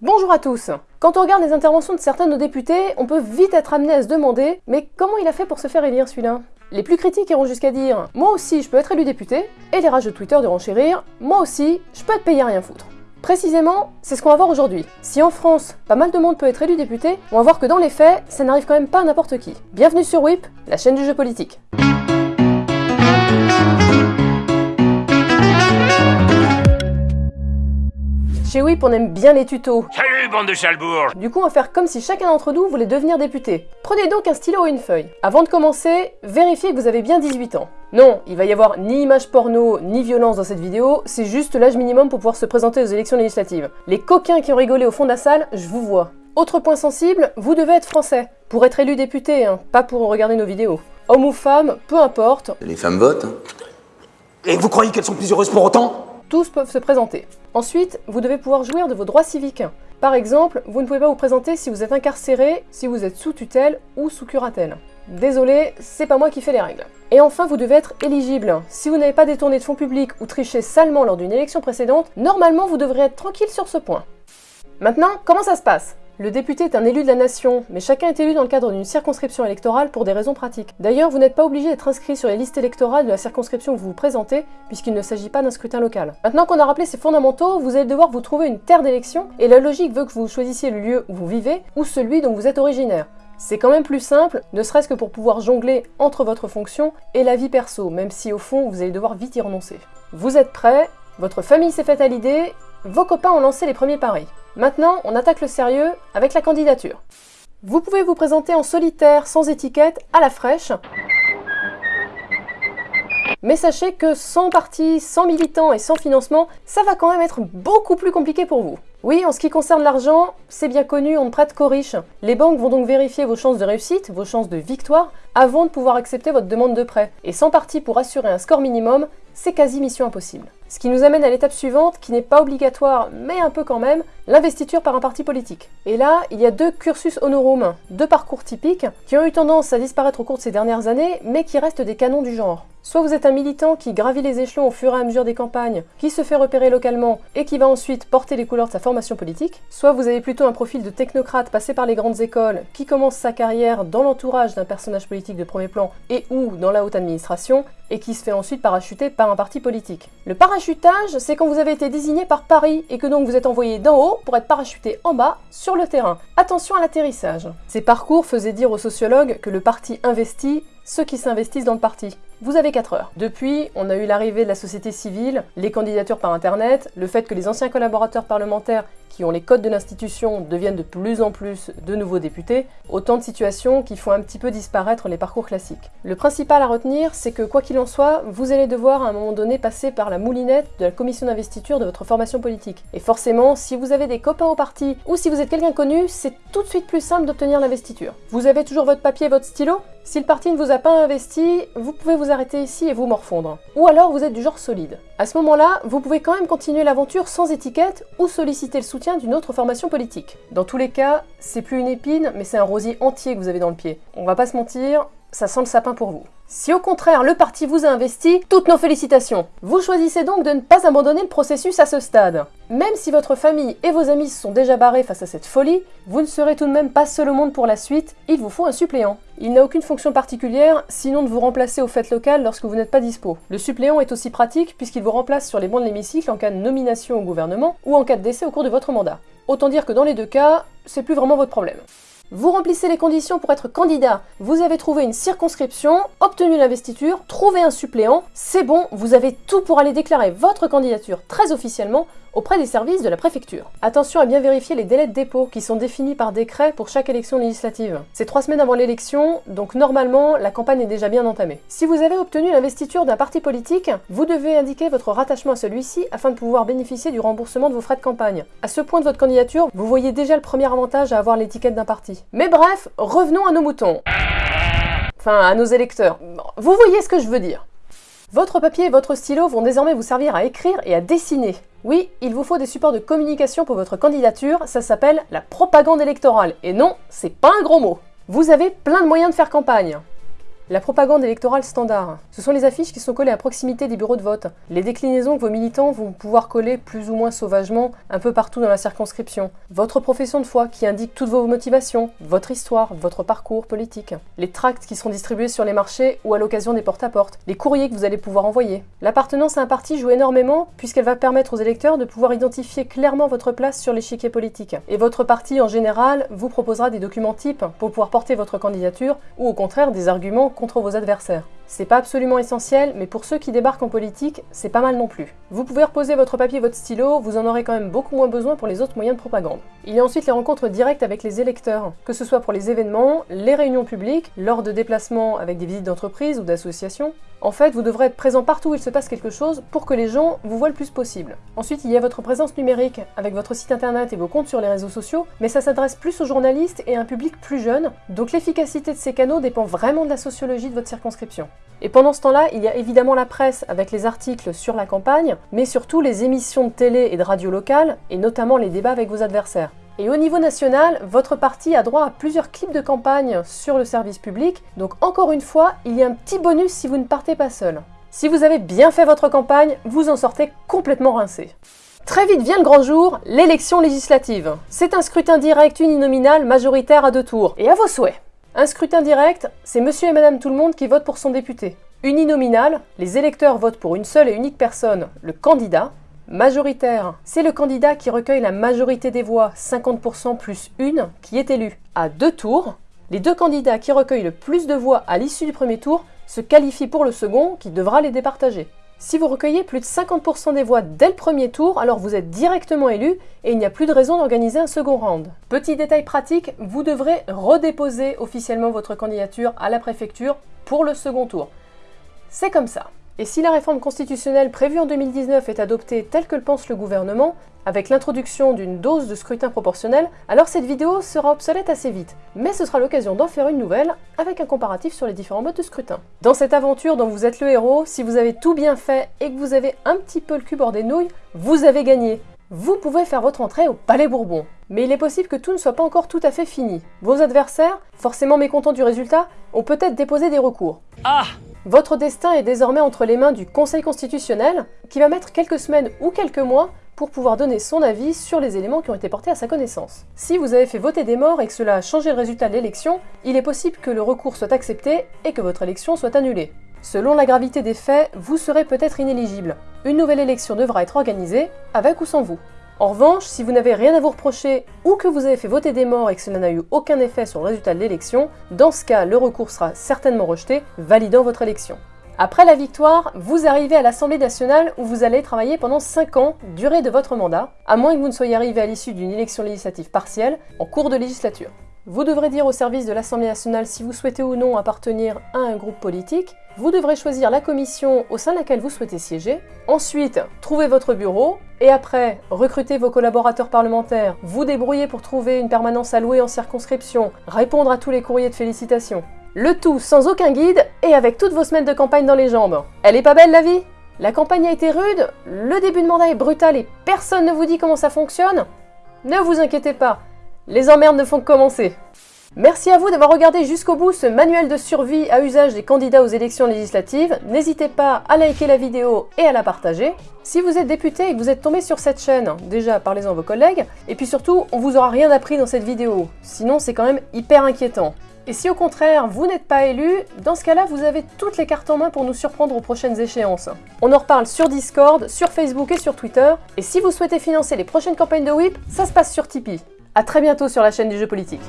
Bonjour à tous Quand on regarde les interventions de certains de nos députés, on peut vite être amené à se demander « Mais comment il a fait pour se faire élire celui-là » Les plus critiques iront jusqu'à dire « Moi aussi, je peux être élu député » et les rages de Twitter diront chérir « Moi aussi, je peux être payé à rien foutre ». Précisément, c'est ce qu'on va voir aujourd'hui. Si en France, pas mal de monde peut être élu député, on va voir que dans les faits, ça n'arrive quand même pas à n'importe qui. Bienvenue sur WIP, la chaîne du jeu politique. Chez WIP, on aime bien les tutos. Salut, bande de chalbourgs Du coup, on va faire comme si chacun d'entre nous voulait devenir député. Prenez donc un stylo ou une feuille. Avant de commencer, vérifiez que vous avez bien 18 ans. Non, il va y avoir ni image porno, ni violence dans cette vidéo, c'est juste l'âge minimum pour pouvoir se présenter aux élections législatives. Les coquins qui ont rigolé au fond de la salle, je vous vois. Autre point sensible, vous devez être français. Pour être élu député, hein, pas pour regarder nos vidéos. Homme ou femme, peu importe, Les femmes votent. hein. Et vous croyez qu'elles sont plus heureuses pour autant? Tous peuvent se présenter. Ensuite, vous devez pouvoir jouir de vos droits civiques. Par exemple, vous ne pouvez pas vous présenter si vous êtes incarcéré, si vous êtes sous tutelle ou sous curatelle. Désolé, c'est pas moi qui fais les règles. Et enfin, vous devez être éligible. Si vous n'avez pas détourné de fonds publics ou triché salement lors d'une élection précédente, normalement vous devrez être tranquille sur ce point. Maintenant, comment ça se passe? Le député est un élu de la nation, mais chacun est élu dans le cadre d'une circonscription électorale pour des raisons pratiques. D'ailleurs, vous n'êtes pas obligé d'être inscrit sur les listes électorales de la circonscription où vous vous présentez, puisqu'il ne s'agit pas d'un scrutin local. Maintenant qu'on a rappelé ces fondamentaux, vous allez devoir vous trouver une terre d'élection, et la logique veut que vous choisissiez le lieu où vous vivez, ou celui dont vous êtes originaire. C'est quand même plus simple, ne serait-ce que pour pouvoir jongler entre votre fonction et la vie perso, même si au fond vous allez devoir vite y renoncer. Vous êtes prêts, votre famille s'est faite à l'idée, vos copains ont lancé les premiers paris. Maintenant, on attaque le sérieux avec la candidature. Vous pouvez vous présenter en solitaire, sans étiquette, à la fraîche. Mais sachez que sans parti, sans militant et sans financement, ça va quand même être beaucoup plus compliqué pour vous. Oui, en ce qui concerne l'argent, c'est bien connu, on ne prête qu'aux riches. Les banques vont donc vérifier vos chances de réussite, vos chances de victoire, avant de pouvoir accepter votre demande de prêt. Et sans parti pour assurer un score minimum, c'est quasi mission impossible. Ce qui nous amène à l'étape suivante, qui n'est pas obligatoire, mais un peu quand même, l'investiture par un parti politique. Et là, il y a deux cursus honorum, deux parcours typiques, qui ont eu tendance à disparaître au cours de ces dernières années, mais qui restent des canons du genre. Soit vous êtes un militant qui gravit les échelons au fur et à mesure des campagnes, qui se fait repérer localement et qui va ensuite porter les couleurs de sa formation politique, soit vous avez plutôt un profil de technocrate passé par les grandes écoles, qui commence sa carrière dans l'entourage d'un personnage politique de premier plan et ou dans la haute administration, et qui se fait ensuite parachuter par un parti politique. Le parachutage, c'est quand vous avez été désigné par Paris et que donc vous êtes envoyé d'en haut pour être parachuté en bas sur le terrain. Attention à l'atterrissage. Ces parcours faisaient dire aux sociologues que le parti investit ceux qui s'investissent dans le parti. Vous avez 4 heures. Depuis, on a eu l'arrivée de la société civile, les candidatures par internet, le fait que les anciens collaborateurs parlementaires qui ont les codes de l'institution deviennent de plus en plus de nouveaux députés, autant de situations qui font un petit peu disparaître les parcours classiques. Le principal à retenir, c'est que quoi qu'il en soit, vous allez devoir à un moment donné passer par la moulinette de la commission d'investiture de votre formation politique. Et forcément, si vous avez des copains au parti ou si vous êtes quelqu'un connu, c'est tout de suite plus simple d'obtenir l'investiture. Vous avez toujours votre papier et votre stylo si le parti ne vous a pas investi, vous pouvez vous arrêter ici et vous morfondre. Ou alors vous êtes du genre solide. À ce moment-là, vous pouvez quand même continuer l'aventure sans étiquette ou solliciter le soutien d'une autre formation politique. Dans tous les cas, c'est plus une épine, mais c'est un rosier entier que vous avez dans le pied. On va pas se mentir, ça sent le sapin pour vous. Si au contraire le parti vous a investi, toutes nos félicitations Vous choisissez donc de ne pas abandonner le processus à ce stade. Même si votre famille et vos amis se sont déjà barrés face à cette folie, vous ne serez tout de même pas seul au monde pour la suite, il vous faut un suppléant. Il n'a aucune fonction particulière, sinon de vous remplacer aux fêtes locales lorsque vous n'êtes pas dispo. Le suppléant est aussi pratique puisqu'il vous remplace sur les bancs de l'hémicycle en cas de nomination au gouvernement ou en cas de décès au cours de votre mandat. Autant dire que dans les deux cas, c'est plus vraiment votre problème. Vous remplissez les conditions pour être candidat, vous avez trouvé une circonscription, obtenu l'investiture, trouvé un suppléant, c'est bon, vous avez tout pour aller déclarer votre candidature très officiellement auprès des services de la préfecture. Attention à bien vérifier les délais de dépôt qui sont définis par décret pour chaque élection législative. C'est trois semaines avant l'élection, donc normalement la campagne est déjà bien entamée. Si vous avez obtenu l'investiture d'un parti politique, vous devez indiquer votre rattachement à celui-ci afin de pouvoir bénéficier du remboursement de vos frais de campagne. À ce point de votre candidature, vous voyez déjà le premier avantage à avoir l'étiquette d'un parti. Mais bref, revenons à nos moutons. Enfin, à nos électeurs. Vous voyez ce que je veux dire. Votre papier et votre stylo vont désormais vous servir à écrire et à dessiner. Oui, il vous faut des supports de communication pour votre candidature, ça s'appelle la propagande électorale. Et non, c'est pas un gros mot. Vous avez plein de moyens de faire campagne. La propagande électorale standard. Ce sont les affiches qui sont collées à proximité des bureaux de vote. Les déclinaisons que vos militants vont pouvoir coller plus ou moins sauvagement un peu partout dans la circonscription. Votre profession de foi qui indique toutes vos motivations, votre histoire, votre parcours politique. Les tracts qui seront distribués sur les marchés ou à l'occasion des porte-à-porte. Les courriers que vous allez pouvoir envoyer. L'appartenance à un parti joue énormément puisqu'elle va permettre aux électeurs de pouvoir identifier clairement votre place sur l'échiquier politique. Et votre parti en général vous proposera des documents types pour pouvoir porter votre candidature ou au contraire des arguments contre vos adversaires. C'est pas absolument essentiel, mais pour ceux qui débarquent en politique, c'est pas mal non plus. Vous pouvez reposer votre papier votre stylo, vous en aurez quand même beaucoup moins besoin pour les autres moyens de propagande. Il y a ensuite les rencontres directes avec les électeurs, que ce soit pour les événements, les réunions publiques, lors de déplacements avec des visites d'entreprise ou d'associations. En fait, vous devrez être présent partout où il se passe quelque chose pour que les gens vous voient le plus possible. Ensuite, il y a votre présence numérique avec votre site internet et vos comptes sur les réseaux sociaux, mais ça s'adresse plus aux journalistes et à un public plus jeune, donc l'efficacité de ces canaux dépend vraiment de la sociologie de votre circonscription. Et pendant ce temps-là, il y a évidemment la presse avec les articles sur la campagne, mais surtout les émissions de télé et de radio locales, et notamment les débats avec vos adversaires. Et au niveau national, votre parti a droit à plusieurs clips de campagne sur le service public, donc encore une fois, il y a un petit bonus si vous ne partez pas seul. Si vous avez bien fait votre campagne, vous en sortez complètement rincé. Très vite vient le grand jour, l'élection législative. C'est un scrutin direct uninominal majoritaire à deux tours, et à vos souhaits. Un scrutin direct, c'est monsieur et madame tout le monde qui votent pour son député. Uninominal, les électeurs votent pour une seule et unique personne, le candidat. Majoritaire, c'est le candidat qui recueille la majorité des voix, 50% plus une, qui est élu. À deux tours, les deux candidats qui recueillent le plus de voix à l'issue du premier tour se qualifient pour le second qui devra les départager. Si vous recueillez plus de 50% des voix dès le premier tour, alors vous êtes directement élu et il n'y a plus de raison d'organiser un second round. Petit détail pratique, vous devrez redéposer officiellement votre candidature à la préfecture pour le second tour. C'est comme ça. Et si la réforme constitutionnelle prévue en 2019 est adoptée telle que le pense le gouvernement, avec l'introduction d'une dose de scrutin proportionnel, alors cette vidéo sera obsolète assez vite. Mais ce sera l'occasion d'en faire une nouvelle, avec un comparatif sur les différents modes de scrutin. Dans cette aventure dont vous êtes le héros, si vous avez tout bien fait et que vous avez un petit peu le cul bord des nouilles, vous avez gagné vous pouvez faire votre entrée au Palais Bourbon. Mais il est possible que tout ne soit pas encore tout à fait fini. Vos adversaires, forcément mécontents du résultat, ont peut-être déposé des recours. Ah Votre destin est désormais entre les mains du Conseil constitutionnel, qui va mettre quelques semaines ou quelques mois pour pouvoir donner son avis sur les éléments qui ont été portés à sa connaissance. Si vous avez fait voter des morts et que cela a changé le résultat de l'élection, il est possible que le recours soit accepté et que votre élection soit annulée. Selon la gravité des faits, vous serez peut-être inéligible. Une nouvelle élection devra être organisée, avec ou sans vous. En revanche, si vous n'avez rien à vous reprocher ou que vous avez fait voter des morts et que cela n'a eu aucun effet sur le résultat de l'élection, dans ce cas, le recours sera certainement rejeté, validant votre élection. Après la victoire, vous arrivez à l'Assemblée nationale où vous allez travailler pendant 5 ans, durée de votre mandat, à moins que vous ne soyez arrivé à l'issue d'une élection législative partielle en cours de législature. Vous devrez dire au service de l'Assemblée nationale si vous souhaitez ou non appartenir à un groupe politique. Vous devrez choisir la commission au sein de laquelle vous souhaitez siéger. Ensuite, trouver votre bureau. Et après, recruter vos collaborateurs parlementaires, vous débrouiller pour trouver une permanence allouée en circonscription, répondre à tous les courriers de félicitations. Le tout sans aucun guide et avec toutes vos semaines de campagne dans les jambes. Elle est pas belle la vie? La campagne a été rude, le début de mandat est brutal et personne ne vous dit comment ça fonctionne? Ne vous inquiétez pas, les emmerdes ne font que commencer. Merci à vous d'avoir regardé jusqu'au bout ce manuel de survie à usage des candidats aux élections législatives. N'hésitez pas à liker la vidéo et à la partager. Si vous êtes député et que vous êtes tombé sur cette chaîne, déjà parlez-en à vos collègues. Et puis surtout, on vous aura rien appris dans cette vidéo. Sinon, c'est quand même hyper inquiétant. Et si au contraire, vous n'êtes pas élu, dans ce cas-là, vous avez toutes les cartes en main pour nous surprendre aux prochaines échéances. On en reparle sur Discord, sur Facebook et sur Twitter. Et si vous souhaitez financer les prochaines campagnes de WIP, ça se passe sur Tipeee. A très bientôt sur la chaîne du jeu politique.